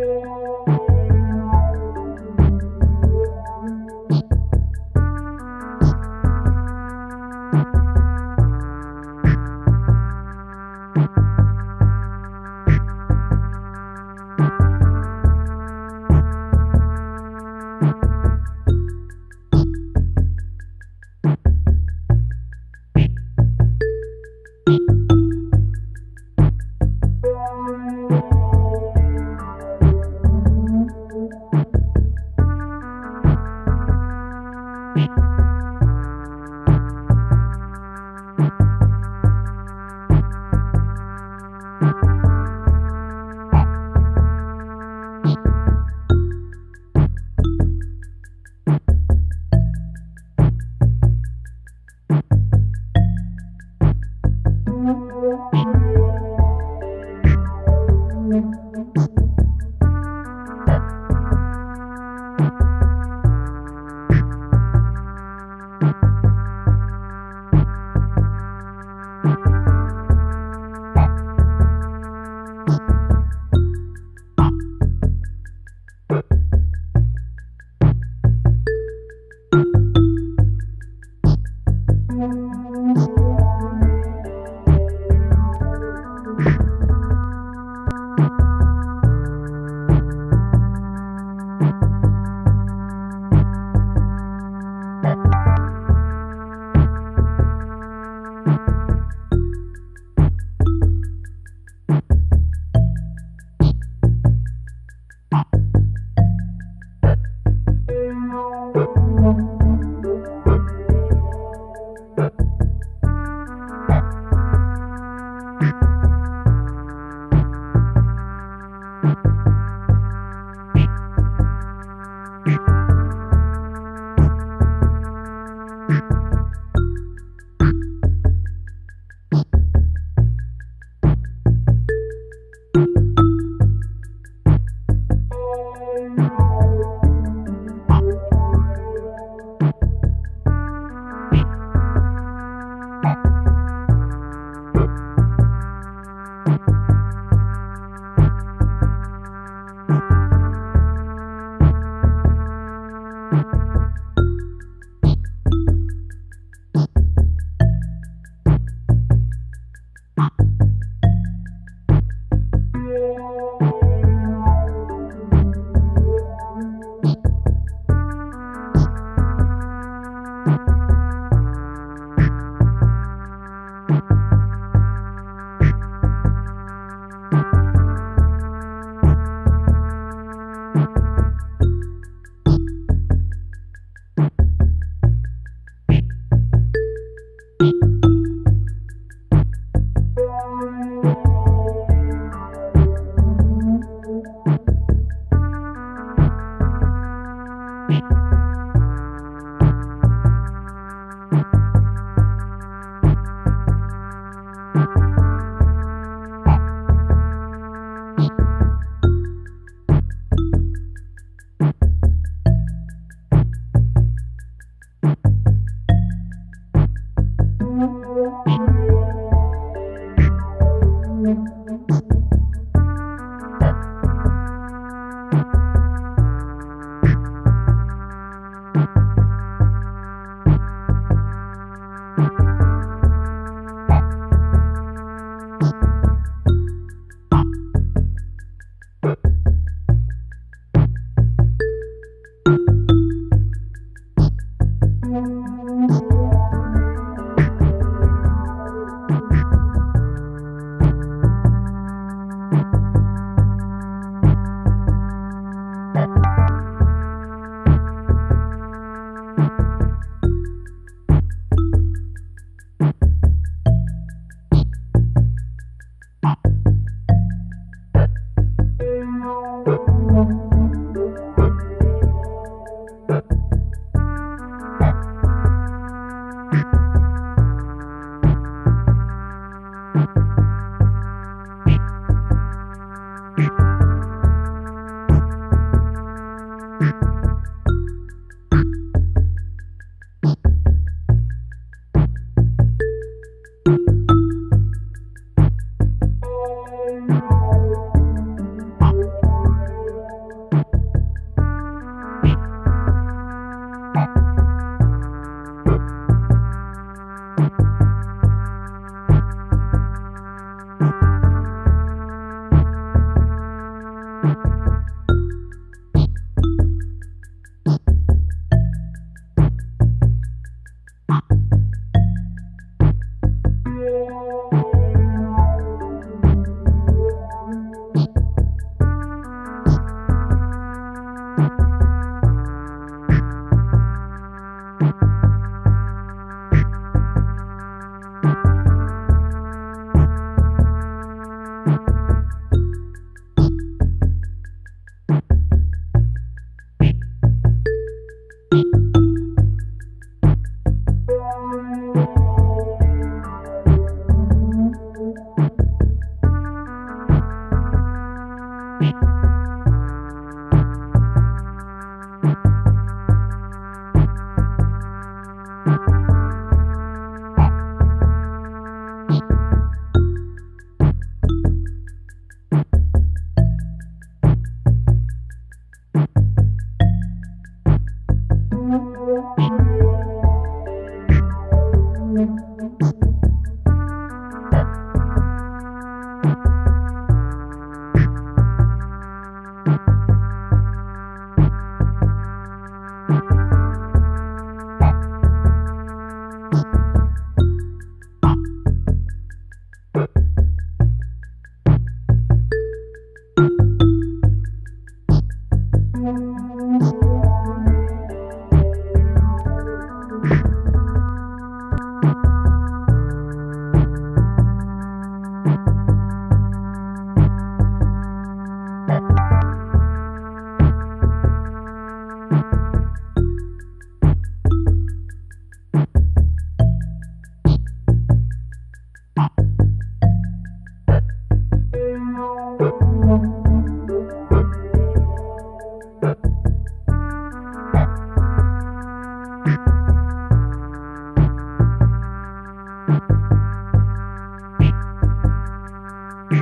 Thank you.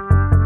Bye.